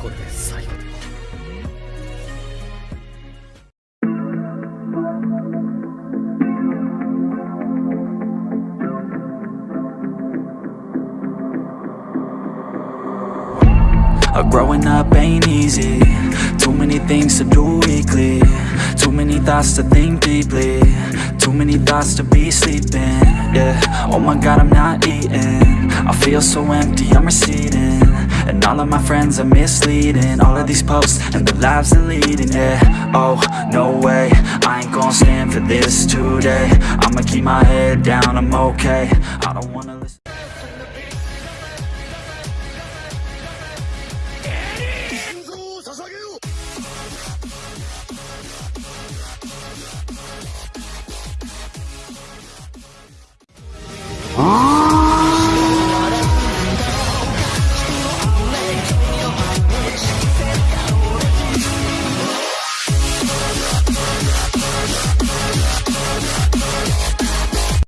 これで最後だ Growing up ain't easy. Too many things to do weekly. Too many thoughts to think deeply. Too many thoughts to be sleeping. Yeah, oh my god I'm not eating. I feel so empty, I'm receding. And all of my friends are misleading. All of these posts and the lives they're leading Yeah, oh, no way. I ain't gonna stand for this today. I'ma keep my head down, I'm okay. I don't wanna listen 아